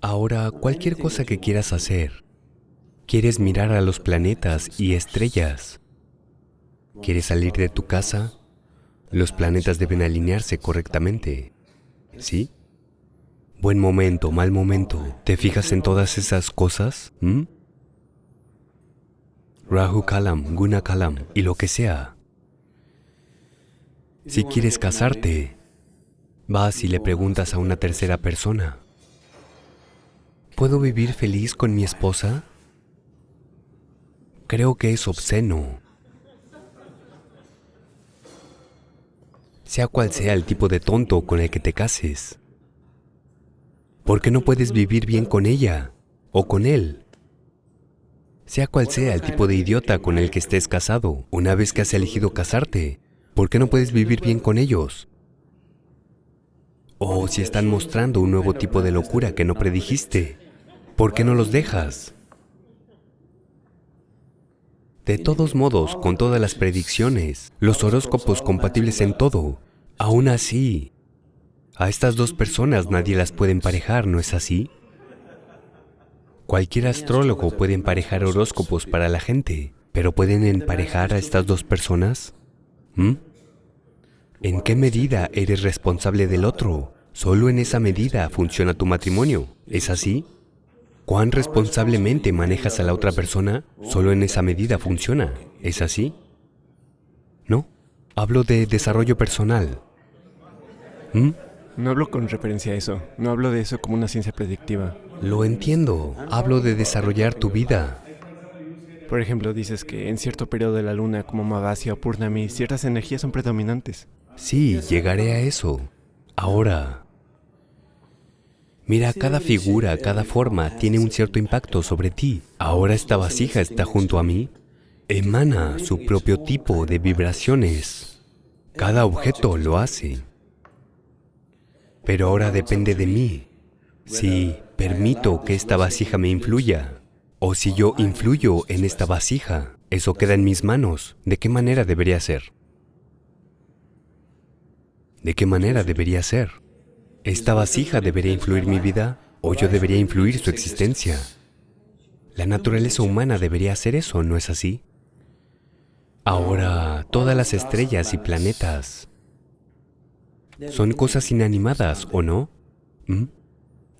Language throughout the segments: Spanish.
Ahora, cualquier cosa que quieras hacer, quieres mirar a los planetas y estrellas, quieres salir de tu casa, los planetas deben alinearse correctamente, ¿sí? Buen momento, mal momento, ¿te fijas en todas esas cosas? ¿Mm? Rahu Kalam, Guna Kalam y lo que sea. Si quieres casarte, vas y le preguntas a una tercera persona, ¿puedo vivir feliz con mi esposa? Creo que es obsceno. Sea cual sea el tipo de tonto con el que te cases. ¿Por qué no puedes vivir bien con ella o con él? Sea cual sea el tipo de idiota con el que estés casado, una vez que has elegido casarte, ¿Por qué no puedes vivir bien con ellos? O si están mostrando un nuevo tipo de locura que no predijiste, ¿por qué no los dejas? De todos modos, con todas las predicciones, los horóscopos compatibles en todo, aún así, a estas dos personas nadie las puede emparejar, ¿no es así? Cualquier astrólogo puede emparejar horóscopos para la gente, pero ¿pueden emparejar a estas dos personas? ¿Mm? ¿En qué medida eres responsable del otro? Solo en esa medida funciona tu matrimonio. ¿Es así? ¿Cuán responsablemente manejas a la otra persona? Solo en esa medida funciona. ¿Es así? No. Hablo de desarrollo personal. ¿Mm? No hablo con referencia a eso. No hablo de eso como una ciencia predictiva. Lo entiendo. Hablo de desarrollar tu vida. Por ejemplo, dices que en cierto periodo de la luna, como Magasya o Purnami, ciertas energías son predominantes. Sí, llegaré a eso. Ahora, mira, cada figura, cada forma tiene un cierto impacto sobre ti. Ahora esta vasija está junto a mí, emana su propio tipo de vibraciones. Cada objeto lo hace. Pero ahora depende de mí si permito que esta vasija me influya o si yo influyo en esta vasija. Eso queda en mis manos. ¿De qué manera debería ser? ¿De qué manera debería ser? ¿Esta vasija debería influir mi vida o yo debería influir su existencia? La naturaleza humana debería hacer eso, ¿no es así? Ahora, todas las estrellas y planetas son cosas inanimadas, ¿o no? ¿Mm?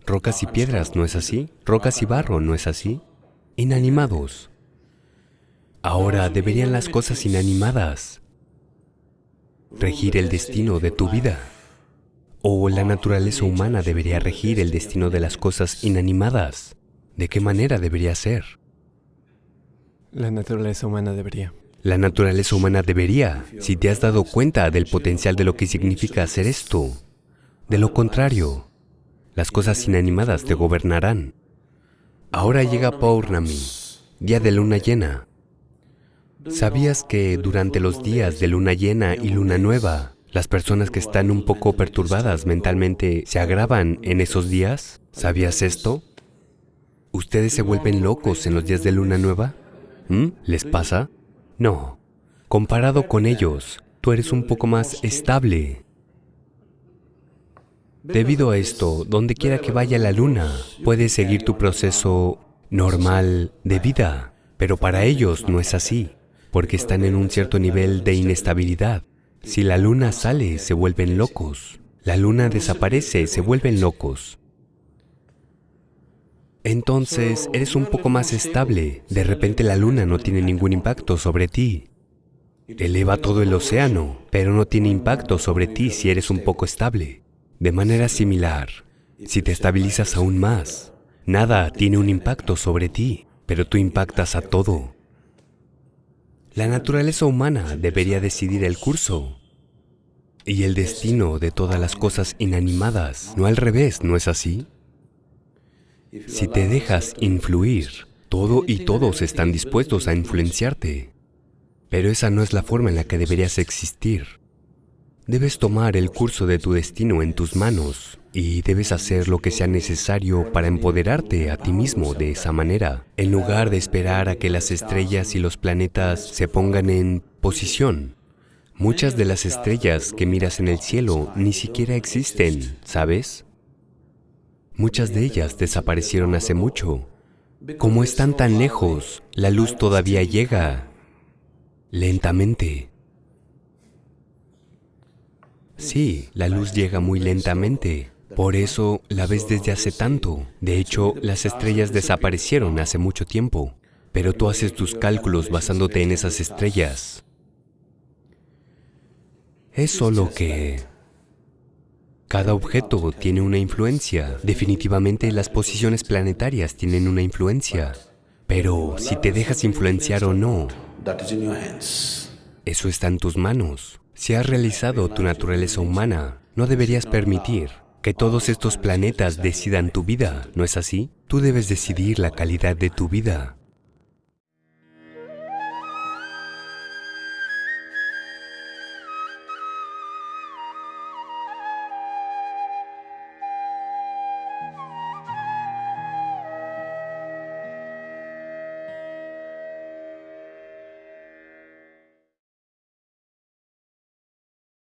Rocas y piedras, ¿no es así? Rocas y barro, ¿no es así? Inanimados. Ahora, deberían las cosas inanimadas regir el destino de tu vida. O la naturaleza humana debería regir el destino de las cosas inanimadas. ¿De qué manera debería ser? La naturaleza humana debería. La naturaleza humana debería, si te has dado cuenta del potencial de lo que significa hacer esto. De lo contrario, las cosas inanimadas te gobernarán. Ahora llega Paurnami, día de luna llena. ¿Sabías que durante los días de luna llena y luna nueva, las personas que están un poco perturbadas mentalmente se agravan en esos días? ¿Sabías esto? ¿Ustedes se vuelven locos en los días de luna nueva? ¿Mm? ¿Les pasa? No. Comparado con ellos, tú eres un poco más estable. Debido a esto, donde quiera que vaya la luna, puedes seguir tu proceso normal de vida, pero para ellos no es así porque están en un cierto nivel de inestabilidad. Si la luna sale, se vuelven locos. La luna desaparece, se vuelven locos. Entonces, eres un poco más estable. De repente la luna no tiene ningún impacto sobre ti. Eleva todo el océano, pero no tiene impacto sobre ti si eres un poco estable. De manera similar, si te estabilizas aún más, nada tiene un impacto sobre ti, pero tú impactas a todo. La naturaleza humana debería decidir el curso y el destino de todas las cosas inanimadas, no al revés, ¿no es así? Si te dejas influir, todo y todos están dispuestos a influenciarte, pero esa no es la forma en la que deberías existir. Debes tomar el curso de tu destino en tus manos y debes hacer lo que sea necesario para empoderarte a ti mismo de esa manera, en lugar de esperar a que las estrellas y los planetas se pongan en posición. Muchas de las estrellas que miras en el cielo ni siquiera existen, ¿sabes? Muchas de ellas desaparecieron hace mucho. Como están tan lejos, la luz todavía llega lentamente. Sí, la luz llega muy lentamente. Por eso la ves desde hace tanto. De hecho, las estrellas desaparecieron hace mucho tiempo. Pero tú haces tus cálculos basándote en esas estrellas. Es solo que cada objeto tiene una influencia. Definitivamente las posiciones planetarias tienen una influencia. Pero si te dejas influenciar o no, eso está en tus manos. Si has realizado tu naturaleza humana, no deberías permitir que todos estos planetas decidan tu vida, ¿no es así? Tú debes decidir la calidad de tu vida.